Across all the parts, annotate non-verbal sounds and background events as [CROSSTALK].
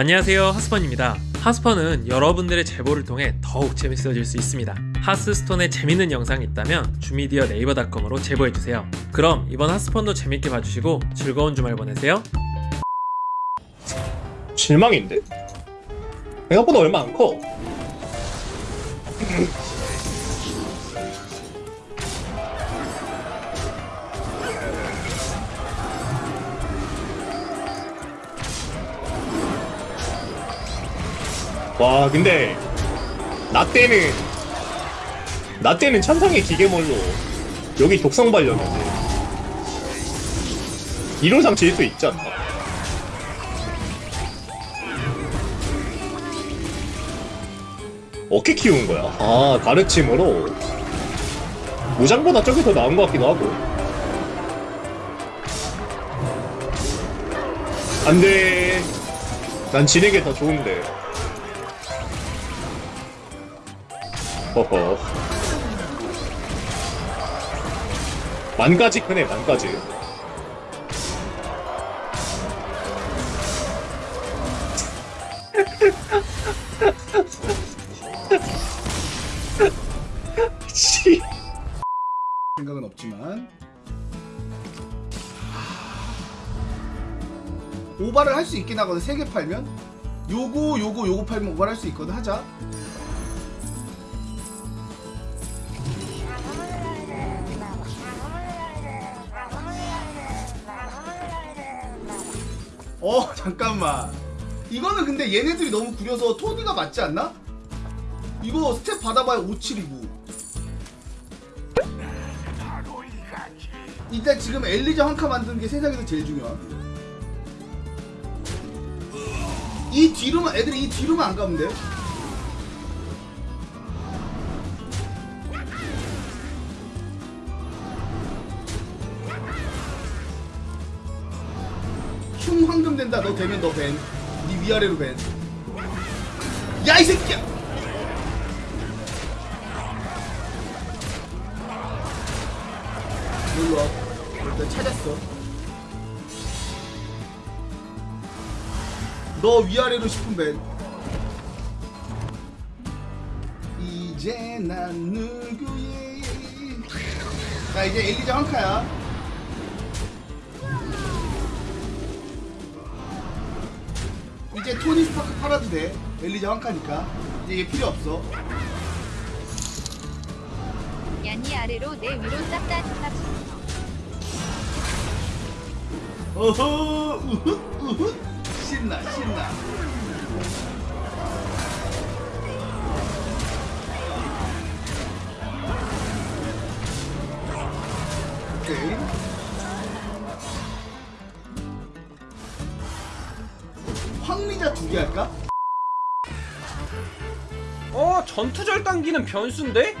안녕하세요 하스펀입니다 하스펀은 여러분들의 제보를 통해 더욱 재밌어질 수 있습니다 하스스톤에 재밌는 영상이 있다면 주미디어 네이버닷컴으로 제보해주세요 그럼 이번 하스펀도 재밌게 봐주시고 즐거운 주말 보내세요 실망인데? 생각보다 얼마 안 커. 와 근데 나 때는 나 때는 천상의 기계몰로 여기 독성 발렸는데 이론상 질수 있지 않나? 어떻게 키운 거야? 아 가르침으로? 무장보다 저게 더 나은 것 같기도 하고. 안돼. 난 지는 게더 좋은데 허허. 만가지 크네 만가지. 씨. 생각은 없지만. 오바를 할 수 있긴 하거든. 3개 팔면? 요거 요거 요거 팔면 오바를 할 수 있거든. 하자 어 잠깐만 이거는 근데 얘네들이 너무 구려서 토니가 맞지 않나? 이거 스택 받아봐야 57이고 일단 지금 엘리자 한카 만드는 게 세상에서 제일 중요함. 이 뒤로만 애들이 이 뒤로만 안 가면 돼. 황금 된다. 너 되면 너 밴. 네 위아래로 밴. 야 이 새끼야. 놀러 일단 찾았어 너 위아래로 10분 밴 이제 난 누구의 자 이제 엘리자 황카야 이제 토니 스타크 팔아도 돼. 엘리자 황카니까. 이제 얘 필요 없어. 얀이 아래로 내 위로 싹다 탑 어허! 우훗 우훗 신나 신나. 오케이 황리자 두 개 할까? 어 전투절 당기는 변수인데?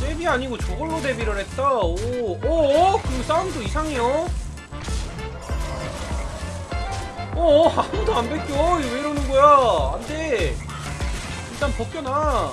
잽이 아니고 저걸로 데뷔를 했다. 오오그 싸움도 이상해요. 어 아무도 안 이거 왜 이러는 거야? 안돼. 일단 벗겨놔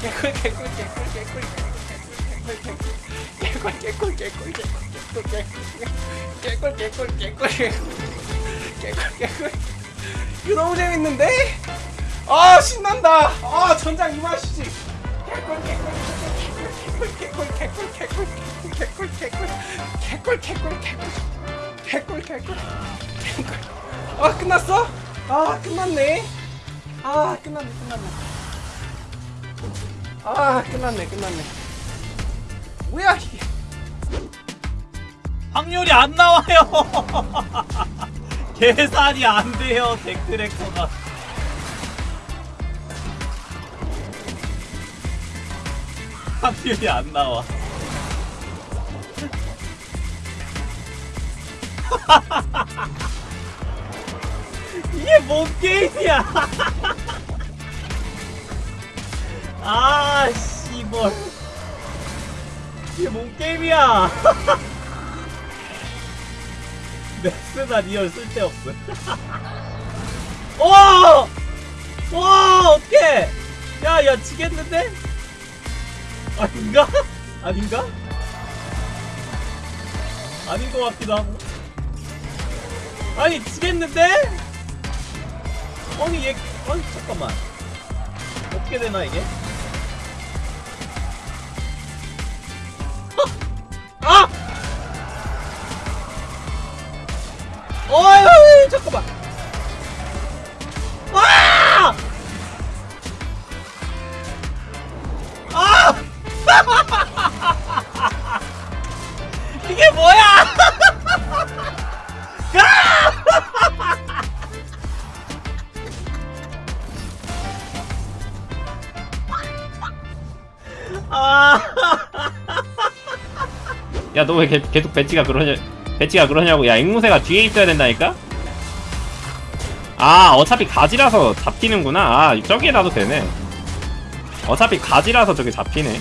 꿀 개꿀 개꿀 개꿀 개꿀 개꿀 개꿀 개꿀 개꿀 개꿀 이거 너무 재밌는데? 아 신난다 아 전장 이 맛이지 개꿀 개꿀 개꿀 개꿀 개꿀 개꿀 개꿀 개꿀 개꿀 개꿀 개꿀 개꿀 개꿀 개꿀 아 끝났어? 아 끝났네 아 끝났네 끝났네 아 끝났네 끝났네 뭐야 이게 확률이 안 나와요. [LAUGHS] 계산이 안 돼요, 덱트랙터가. [LAUGHS] 확률이 안 나와. [LAUGHS] 이게 뭔 게임이야? 아, 씨발. 이게 뭔 게임이야? [LAUGHS] 넥스나 리얼 쓸데없어. 와! 와, 어떡해! 야, 야, 지겠는데? 아닌가? [LAUGHS] 아닌가? 아닌 것 같기도 하고. 아니, 지겠는데? 아니, 얘, 아니, 잠깐만. 어떻게 되나, 이게? 아! 어이, 잠깐만. 아! 아! [LAUGHS] 이게 뭐야? [LAUGHS] [LAUGHS] 아! 야 너 왜 계속 배치가 그러냐 배치가 그러냐고 야 앵무새가 뒤에 있어야 된다니까 아 어차피 가지라서 잡히는구나 아 저기에 놔도 되네 어차피 가지라서 저게 잡히네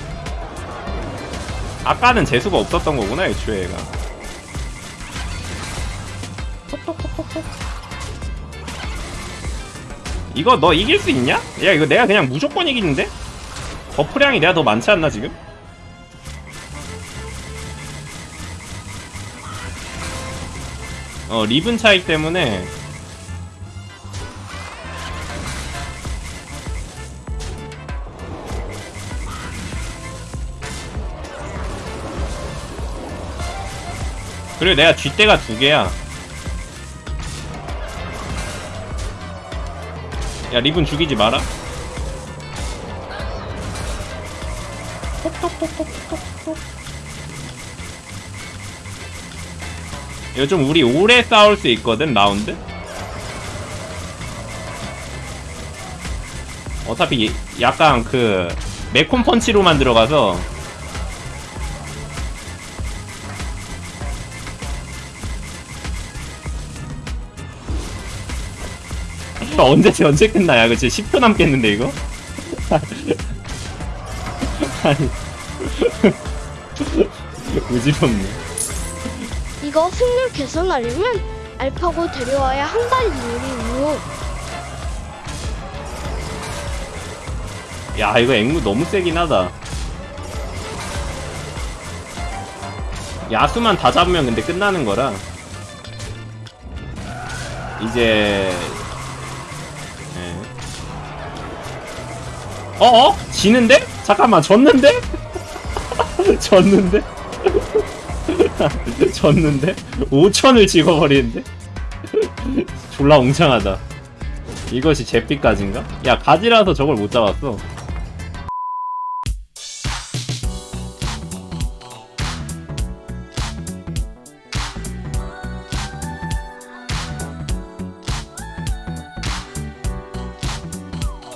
아까는 재수가 없었던 거구나 애초에 얘가 이거 너 이길 수 있냐? 야 이거 내가 그냥 무조건 이기는데? 버프량이 내가 더 많지 않나 지금? 어 리븐 차이 때문에 그리고 내가 쥐대가 두 개야. 야 리븐 죽이지 마라 이거 좀 우리 오래 싸울 수 있거든 라운드? 어차피 예- 약간 그 매콤 펀치로만 들어가서 언제 [LAUGHS] 언제 끝나야? 진짜 10초 남겠는데 이거? [LAUGHS] 아니. [LAUGHS] 의지롭네 이거 승률 개선하려면 알파고 데려와야 한달 이후로 야 이거 앵무 너무 세긴 하다 야수만 다 잡으면 근데 끝나는 거라 이제 예. 어어? 지는데? 잠깐만 졌는데? [LAUGHS] 졌는데? [LAUGHS] 졌는데? 5천을 찍어버리는데? [LAUGHS] 졸라 웅장하다 이것이 제피까지인가? 야 가지라서 저걸 못 잡았어